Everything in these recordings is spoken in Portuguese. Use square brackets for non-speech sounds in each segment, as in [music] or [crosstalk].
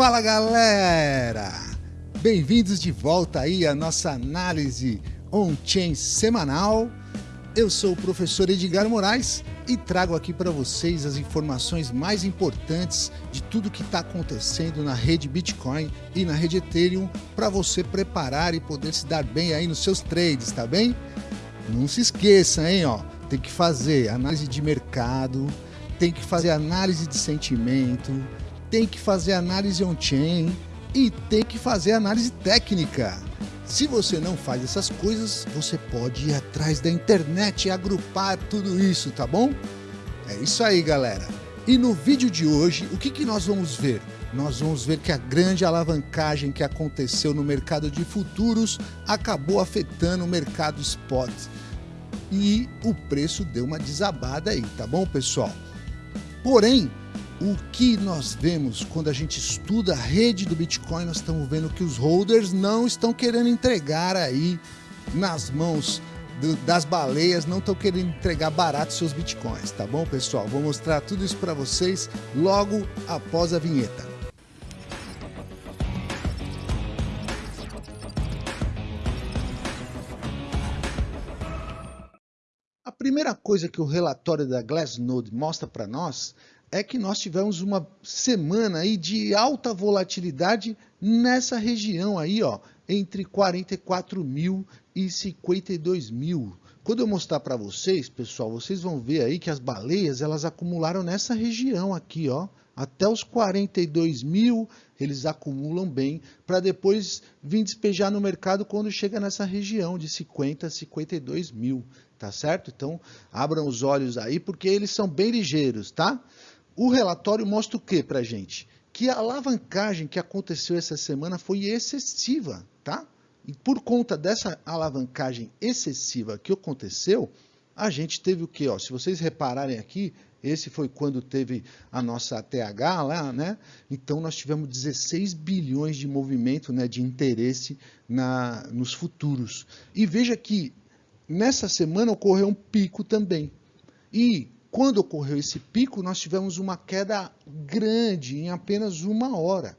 Fala galera! Bem-vindos de volta aí à nossa análise on-chain semanal. Eu sou o professor Edgar Moraes e trago aqui para vocês as informações mais importantes de tudo que está acontecendo na rede Bitcoin e na rede Ethereum para você preparar e poder se dar bem aí nos seus trades, tá bem? Não se esqueça, hein, ó, tem que fazer análise de mercado, tem que fazer análise de sentimento, tem que fazer análise on-chain e tem que fazer análise técnica. Se você não faz essas coisas, você pode ir atrás da internet e agrupar tudo isso, tá bom? É isso aí, galera. E no vídeo de hoje, o que, que nós vamos ver? Nós vamos ver que a grande alavancagem que aconteceu no mercado de futuros acabou afetando o mercado spot. E o preço deu uma desabada aí, tá bom, pessoal? Porém, o que nós vemos quando a gente estuda a rede do Bitcoin, nós estamos vendo que os holders não estão querendo entregar aí nas mãos do, das baleias, não estão querendo entregar barato seus Bitcoins, tá bom, pessoal? Vou mostrar tudo isso para vocês logo após a vinheta. A primeira coisa que o relatório da Glassnode mostra para nós é que nós tivemos uma semana aí de alta volatilidade nessa região aí, ó, entre 44 mil e 52 mil. Quando eu mostrar para vocês, pessoal, vocês vão ver aí que as baleias elas acumularam nessa região aqui, ó, até os 42 mil eles acumulam bem para depois vir despejar no mercado quando chega nessa região de 50 a 52 mil, tá certo? Então abram os olhos aí porque eles são bem ligeiros, tá? O relatório mostra o que para gente? Que a alavancagem que aconteceu essa semana foi excessiva, tá? E por conta dessa alavancagem excessiva que aconteceu, a gente teve o que? Se vocês repararem aqui, esse foi quando teve a nossa ATH lá, né? Então nós tivemos 16 bilhões de movimento, né, de interesse na, nos futuros. E veja que nessa semana ocorreu um pico também. E quando ocorreu esse pico, nós tivemos uma queda grande em apenas uma hora.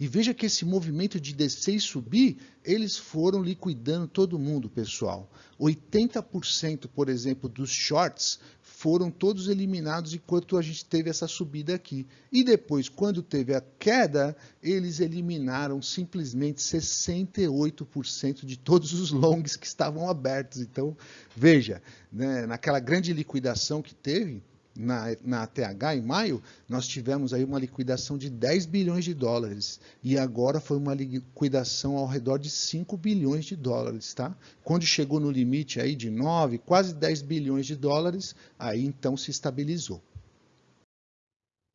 E veja que esse movimento de descer e subir, eles foram liquidando todo mundo, pessoal. 80%, por exemplo, dos shorts foram todos eliminados enquanto a gente teve essa subida aqui. E depois, quando teve a queda, eles eliminaram simplesmente 68% de todos os longs que estavam abertos. Então, veja, né, naquela grande liquidação que teve, na, na em maio, nós tivemos aí uma liquidação de 10 bilhões de dólares e agora foi uma liquidação ao redor de 5 bilhões de dólares, tá? Quando chegou no limite aí de 9, quase 10 bilhões de dólares, aí então se estabilizou.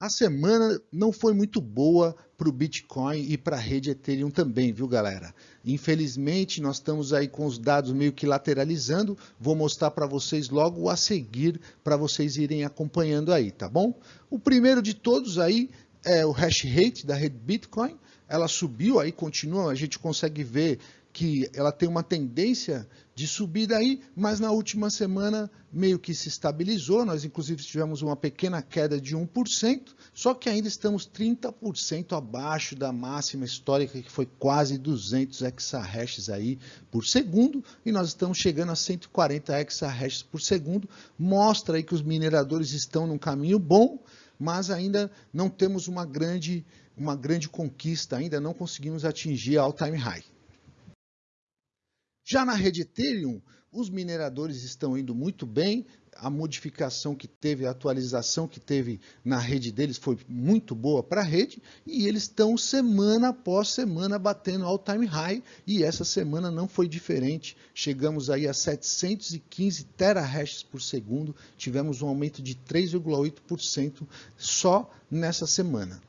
A semana não foi muito boa para o Bitcoin e para a rede Ethereum também, viu galera? Infelizmente, nós estamos aí com os dados meio que lateralizando. Vou mostrar para vocês logo a seguir, para vocês irem acompanhando aí, tá bom? O primeiro de todos aí é o hash rate da rede Bitcoin. Ela subiu aí, continua, a gente consegue ver que ela tem uma tendência de subida aí, mas na última semana meio que se estabilizou, nós inclusive tivemos uma pequena queda de 1%, só que ainda estamos 30% abaixo da máxima histórica que foi quase 200 exahashes aí por segundo, e nós estamos chegando a 140 exahashes por segundo, mostra aí que os mineradores estão num caminho bom, mas ainda não temos uma grande, uma grande conquista, ainda não conseguimos atingir a all-time high. Já na rede Ethereum, os mineradores estão indo muito bem, a modificação que teve, a atualização que teve na rede deles foi muito boa para a rede e eles estão semana após semana batendo all-time high e essa semana não foi diferente. Chegamos aí a 715 terahashes por segundo, tivemos um aumento de 3,8% só nessa semana.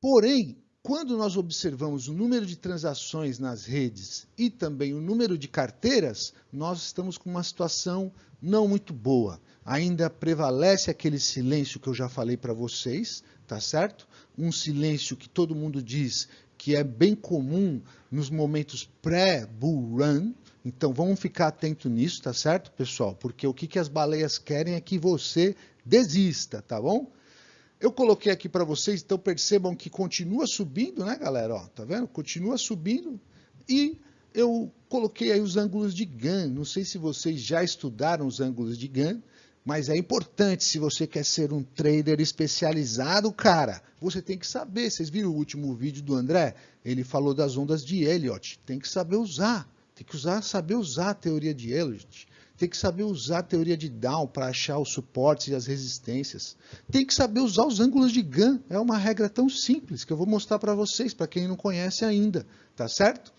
Porém, quando nós observamos o número de transações nas redes e também o número de carteiras, nós estamos com uma situação não muito boa. Ainda prevalece aquele silêncio que eu já falei para vocês, tá certo? Um silêncio que todo mundo diz que é bem comum nos momentos pré-bull run. Então vamos ficar atento nisso, tá certo, pessoal? Porque o que, que as baleias querem é que você desista, tá bom? Eu coloquei aqui para vocês, então percebam que continua subindo, né, galera? Ó, tá vendo? Continua subindo e eu coloquei aí os ângulos de GAN. Não sei se vocês já estudaram os ângulos de GAN, mas é importante se você quer ser um trader especializado, cara. Você tem que saber. Vocês viram o último vídeo do André? Ele falou das ondas de Elliott. Tem que saber usar. Tem que usar, saber usar a teoria de Elliott tem que saber usar a teoria de Down para achar os suportes e as resistências. Tem que saber usar os ângulos de GAN. É uma regra tão simples que eu vou mostrar para vocês, para quem não conhece ainda, tá certo?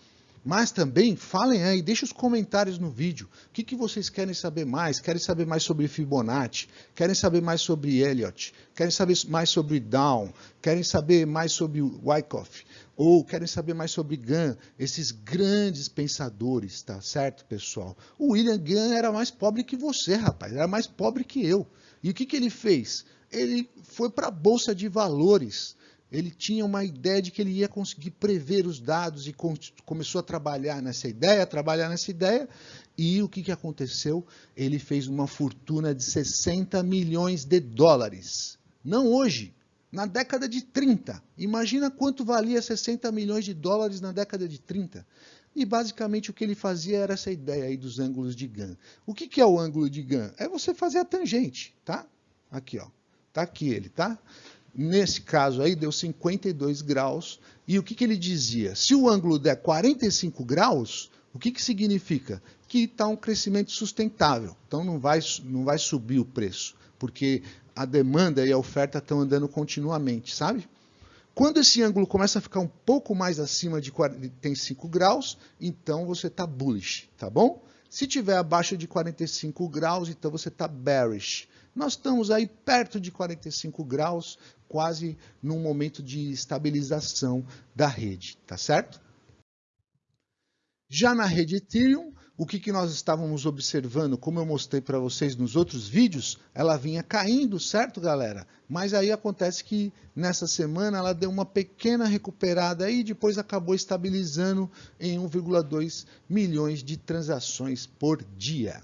Mas também falem aí, deixem os comentários no vídeo. O que, que vocês querem saber mais? Querem saber mais sobre Fibonacci? Querem saber mais sobre Elliott? Querem saber mais sobre Down? Querem saber mais sobre Wyckoff? Ou querem saber mais sobre Gunn? Esses grandes pensadores, tá certo, pessoal? O William Gunn era mais pobre que você, rapaz. Era mais pobre que eu. E o que, que ele fez? Ele foi para a Bolsa de Valores ele tinha uma ideia de que ele ia conseguir prever os dados e começou a trabalhar nessa ideia, trabalhar nessa ideia, e o que, que aconteceu? Ele fez uma fortuna de 60 milhões de dólares. Não hoje, na década de 30. Imagina quanto valia 60 milhões de dólares na década de 30. E basicamente o que ele fazia era essa ideia aí dos ângulos de GAN. O que, que é o ângulo de GAN? É você fazer a tangente, tá? Aqui, ó. Tá aqui ele, tá? Nesse caso aí, deu 52 graus. E o que, que ele dizia? Se o ângulo der 45 graus, o que, que significa? Que está um crescimento sustentável. Então não vai, não vai subir o preço, porque a demanda e a oferta estão andando continuamente, sabe? Quando esse ângulo começa a ficar um pouco mais acima de 45 graus, então você está bullish, tá bom? Se tiver abaixo de 45 graus, então você está bearish. Nós estamos aí perto de 45 graus, quase num momento de estabilização da rede, tá certo? Já na rede Ethereum, o que, que nós estávamos observando, como eu mostrei para vocês nos outros vídeos, ela vinha caindo, certo, galera? Mas aí acontece que nessa semana ela deu uma pequena recuperada e depois acabou estabilizando em 1,2 milhões de transações por dia.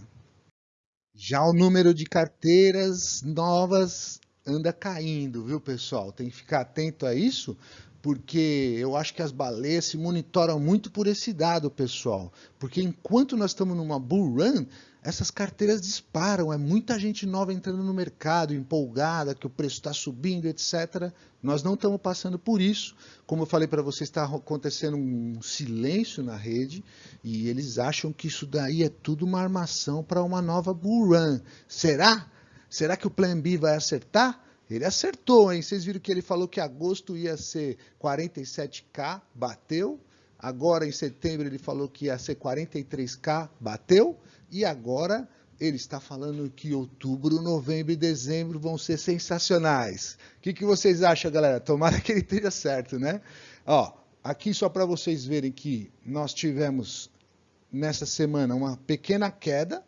Já o número de carteiras novas anda caindo, viu, pessoal? Tem que ficar atento a isso, porque eu acho que as baleias se monitoram muito por esse dado, pessoal. Porque enquanto nós estamos numa bull run, essas carteiras disparam, é muita gente nova entrando no mercado, empolgada, que o preço está subindo, etc. Nós não estamos passando por isso. Como eu falei para vocês, está acontecendo um silêncio na rede e eles acham que isso daí é tudo uma armação para uma nova bull run. Será? Será que o Plan B vai acertar? Ele acertou, hein? Vocês viram que ele falou que agosto ia ser 47K, bateu. Agora, em setembro, ele falou que ia ser 43K, bateu. E agora, ele está falando que outubro, novembro e dezembro vão ser sensacionais. O que, que vocês acham, galera? Tomara que ele esteja certo, né? Ó, aqui só para vocês verem que nós tivemos nessa semana uma pequena queda,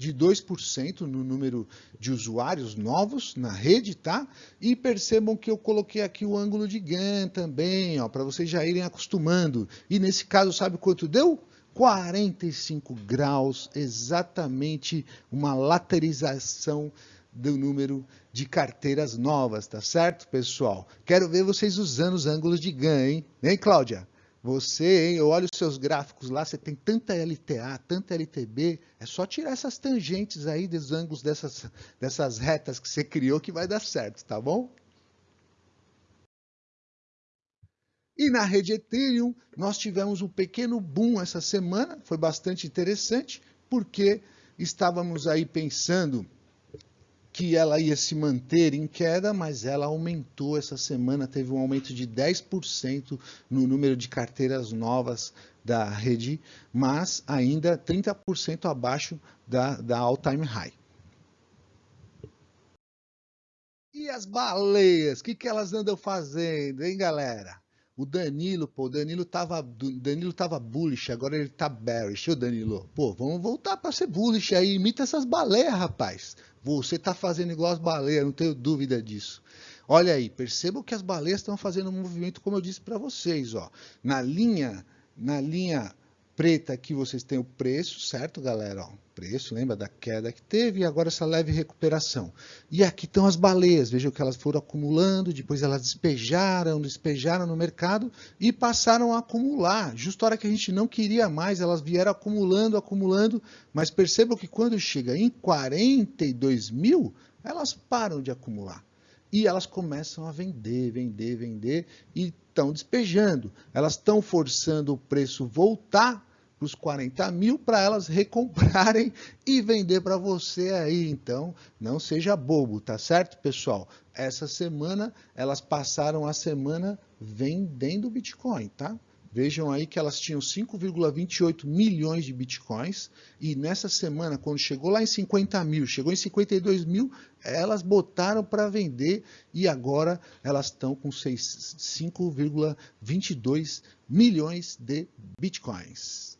de 2% no número de usuários novos na rede, tá? E percebam que eu coloquei aqui o ângulo de GAN também, ó, para vocês já irem acostumando. E nesse caso, sabe quanto deu? 45 graus, exatamente uma lateralização do número de carteiras novas, tá certo, pessoal? Quero ver vocês usando os ângulos de GAN, hein? Hein, Cláudia? Você, hein, eu olho os seus gráficos lá, você tem tanta LTA, tanta LTB, é só tirar essas tangentes aí dos ângulos dessas, dessas retas que você criou que vai dar certo, tá bom? E na rede Ethereum, nós tivemos um pequeno boom essa semana, foi bastante interessante, porque estávamos aí pensando que ela ia se manter em queda, mas ela aumentou essa semana, teve um aumento de 10% no número de carteiras novas da rede, mas ainda 30% abaixo da, da all-time high. E as baleias, o que, que elas andam fazendo, hein, galera? O Danilo, pô, o Danilo tava, Danilo tava bullish, agora ele tá bearish. Ô, Danilo, pô, vamos voltar para ser bullish aí, imita essas baleias, rapaz. Você tá fazendo igual as baleias, não tenho dúvida disso. Olha aí, percebam que as baleias estão fazendo um movimento, como eu disse para vocês, ó. Na linha, na linha preta aqui vocês têm o preço, certo, galera? Ó, preço, lembra da queda que teve e agora essa leve recuperação. E aqui estão as baleias, vejam que elas foram acumulando, depois elas despejaram, despejaram no mercado e passaram a acumular. Justo a hora que a gente não queria mais, elas vieram acumulando, acumulando, mas percebam que quando chega em 42 mil, elas param de acumular e elas começam a vender, vender, vender e estão despejando. Elas estão forçando o preço voltar os 40 mil para elas recomprarem [laughs] e vender para você aí. Então, não seja bobo, tá certo, pessoal? Essa semana elas passaram a semana vendendo Bitcoin, tá? Vejam aí que elas tinham 5,28 milhões de bitcoins e nessa semana, quando chegou lá em 50 mil, chegou em 52 mil, elas botaram para vender e agora elas estão com 5,22 milhões de bitcoins.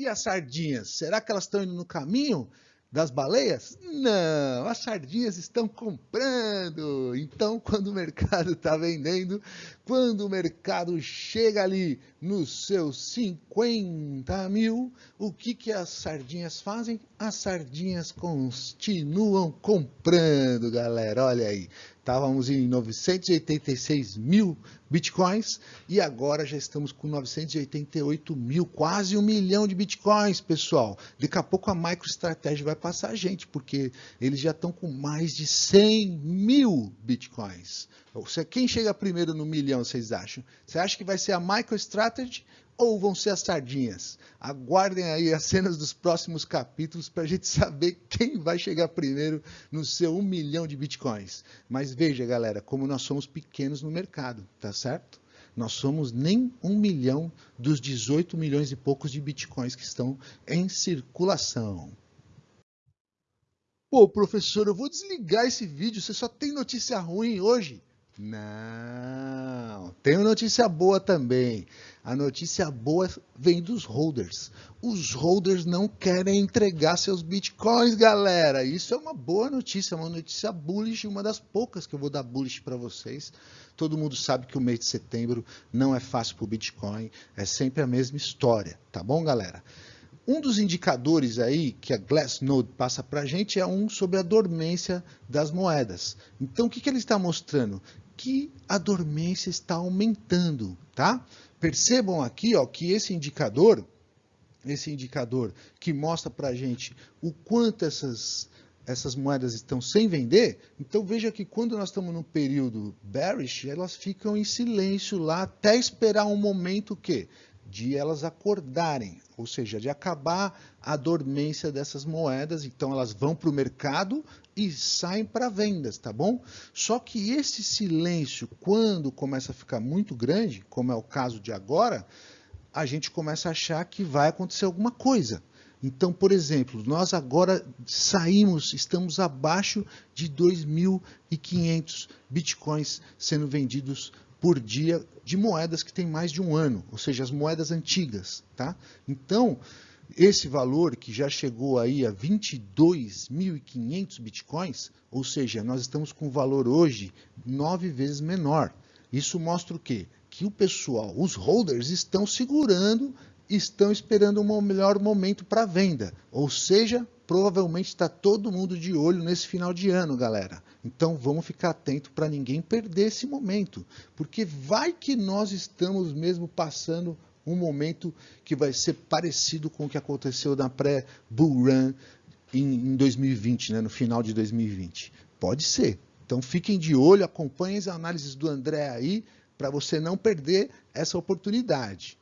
E as sardinhas, será que elas estão indo no caminho? das baleias? Não, as sardinhas estão comprando. Então, [laughs] quando o mercado está vendendo, quando o mercado chega ali nos seus 50 mil, o que, que as sardinhas fazem? As sardinhas continuam comprando, galera. Olha aí, estávamos em 986 mil bitcoins e agora já estamos com 988 mil, quase um milhão de bitcoins, pessoal. Daqui a pouco a MicroStrategy vai passar a gente, porque eles já estão com mais de 100 mil bitcoins. Quem chega primeiro no milhão, vocês acham? Você acha que vai ser a MicroStrategy ou vão ser as sardinhas? Aguardem aí as cenas dos próximos capítulos para a gente [laughs] saber quem vai chegar primeiro no seu um milhão de bitcoins. Mas veja, galera, como nós somos pequenos no mercado, tá certo? Nós somos nem um milhão dos 18 milhões e poucos de bitcoins que estão em circulação. Pô, professor, eu vou desligar esse vídeo, você só tem notícia ruim hoje. Não, tem notícia boa também. A notícia boa vem dos holders. Os holders não querem entregar seus bitcoins, galera. Isso é uma boa notícia, uma notícia bullish, uma das poucas que eu vou dar bullish para vocês. Todo mundo sabe que o mês de setembro não é fácil para o Bitcoin, é sempre a mesma história, tá bom, galera? Um dos indicadores aí que a Glassnode passa para a gente é um sobre a dormência das moedas. Então, o que, que ele está mostrando? Que a dormência está aumentando, tá? Percebam aqui, ó, que esse indicador, esse indicador que mostra para gente o quanto essas essas moedas estão sem vender, então veja que quando nós estamos no período bearish, elas ficam em silêncio lá até esperar um momento que de elas acordarem, ou seja, de acabar a dormência dessas moedas. Então elas vão para o mercado e saem para vendas, tá bom? Só que esse silêncio, quando começa a ficar muito grande, como é o caso de agora, a gente começa a achar que vai acontecer alguma coisa. Então, por exemplo, nós agora saímos, estamos abaixo de 2.500 bitcoins sendo vendidos por dia de moedas que têm mais de um ano, ou seja, as moedas antigas. Tá? Então, esse valor que já chegou aí a 22.500 bitcoins, ou seja, nós estamos com um valor hoje nove vezes menor. Isso mostra o quê? Que o pessoal, os holders, estão segurando, estão esperando um melhor momento para venda. Ou seja, provavelmente está todo mundo de olho nesse final de ano, galera. Então vamos ficar atento para ninguém perder esse momento, porque vai que nós estamos mesmo passando um momento que vai ser parecido com o que aconteceu na pré-bull run em, em 2020, né, no final de 2020. Pode ser. Então fiquem de olho, acompanhem as análises do André aí, para você não perder essa oportunidade.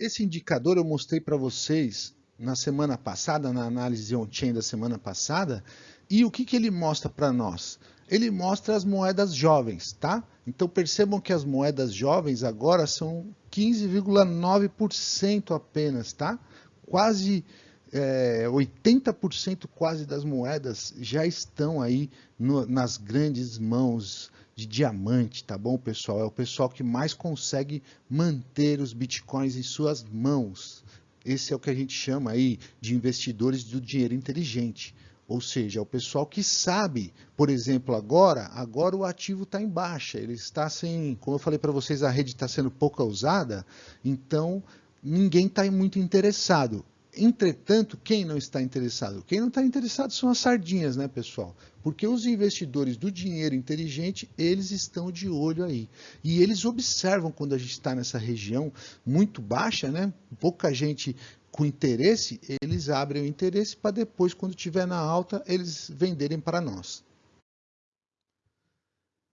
Esse indicador eu mostrei para vocês na semana passada, na análise on-chain da semana passada, e o que, que ele mostra para nós? Ele mostra as moedas jovens, tá? Então percebam que as moedas jovens agora são 15,9% apenas, tá? Quase é, 80% quase das moedas já estão aí no, nas grandes mãos de diamante, tá bom, pessoal? É o pessoal que mais consegue manter os bitcoins em suas mãos. Esse é o que a gente chama aí de investidores do dinheiro inteligente. Ou seja, é o pessoal que sabe, por exemplo, agora, agora o ativo está em baixa, ele está sem, como eu falei para vocês, a rede está sendo pouco usada, então ninguém está muito interessado. Entretanto, quem não está interessado? Quem não está interessado são as sardinhas, né, pessoal? Porque os investidores do dinheiro inteligente, eles estão de olho aí. E eles observam quando a gente está nessa região muito baixa, né? Pouca gente com interesse, eles abrem o interesse para depois, quando tiver na alta, eles venderem para nós.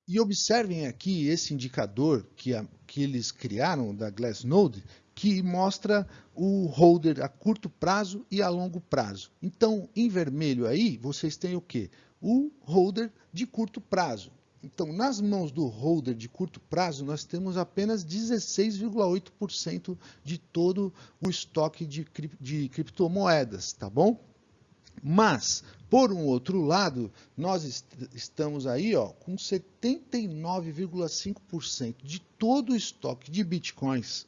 E observem aqui esse indicador que, a, que eles criaram da Glassnode, que mostra o holder a curto prazo e a longo prazo. Então, em vermelho aí, vocês têm o quê? O holder de curto prazo. Então, nas mãos do holder de curto prazo, nós temos apenas 16,8% de todo o estoque de, de criptomoedas, tá bom? Mas, por um outro lado, nós est estamos aí ó, com 79,5% de todo o estoque de bitcoins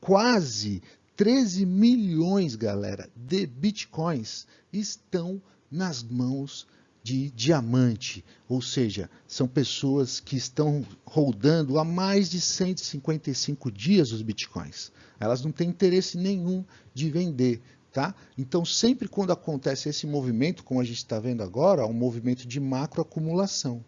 quase 13 milhões, galera, de bitcoins estão nas mãos de diamante, ou seja, são pessoas que estão rodando há mais de 155 dias os bitcoins. Elas não têm interesse nenhum de vender, tá? Então, sempre quando acontece esse movimento, como a gente está vendo agora, um movimento de macroacumulação,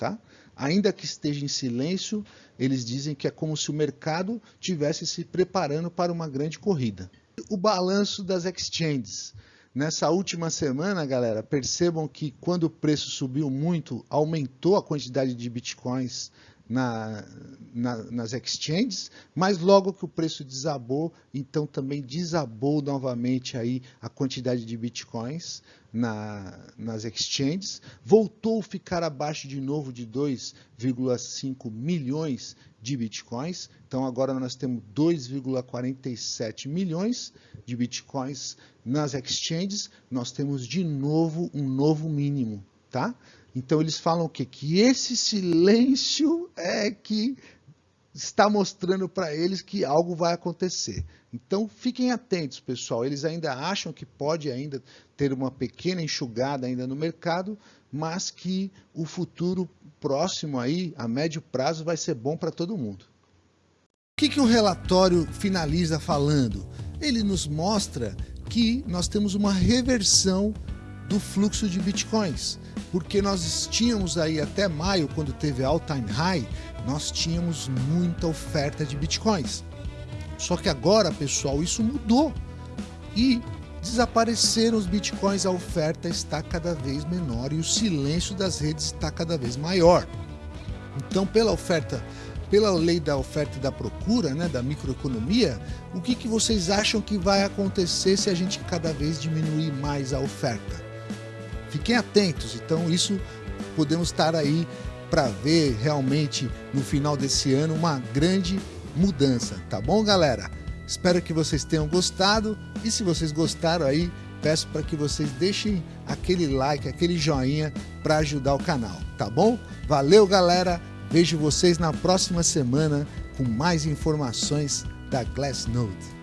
tá? Ainda que esteja em silêncio, eles dizem que é como se o mercado tivesse se preparando para uma grande corrida. O balanço das exchanges. Nessa última semana, galera, percebam que quando o preço subiu muito, aumentou a quantidade de bitcoins na, na, nas exchanges, mas logo que o preço desabou, então também desabou novamente aí a quantidade de bitcoins na, nas exchanges, voltou a ficar abaixo de novo de 2,5 milhões de bitcoins, então agora nós temos 2,47 milhões de bitcoins nas exchanges, nós temos de novo um novo mínimo, tá? Então eles falam o quê? Que esse silêncio é que está mostrando para eles que algo vai acontecer. Então fiquem atentos, pessoal. Eles ainda acham que pode ainda ter uma pequena enxugada ainda no mercado, mas que o futuro próximo aí, a médio prazo, vai ser bom para todo mundo. O que, que o relatório finaliza falando? Ele nos mostra que nós temos uma reversão do fluxo de bitcoins, porque nós tínhamos aí até maio, quando teve all time high, nós tínhamos muita oferta de bitcoins. Só que agora, pessoal, isso mudou e desapareceram os bitcoins, a oferta está cada vez menor e o silêncio das redes está cada vez maior. Então, pela oferta, pela lei da oferta e da procura, né, da microeconomia, o que, que vocês acham que vai acontecer se a gente cada vez diminuir mais a oferta? Fiquem atentos, então isso podemos estar aí para ver realmente no final desse ano uma grande mudança, tá bom, galera? Espero que vocês tenham gostado e se vocês gostaram aí, peço para que vocês deixem aquele like, aquele joinha para ajudar o canal, tá bom? Valeu, galera. Vejo vocês na próxima semana com mais informações da Glassnode.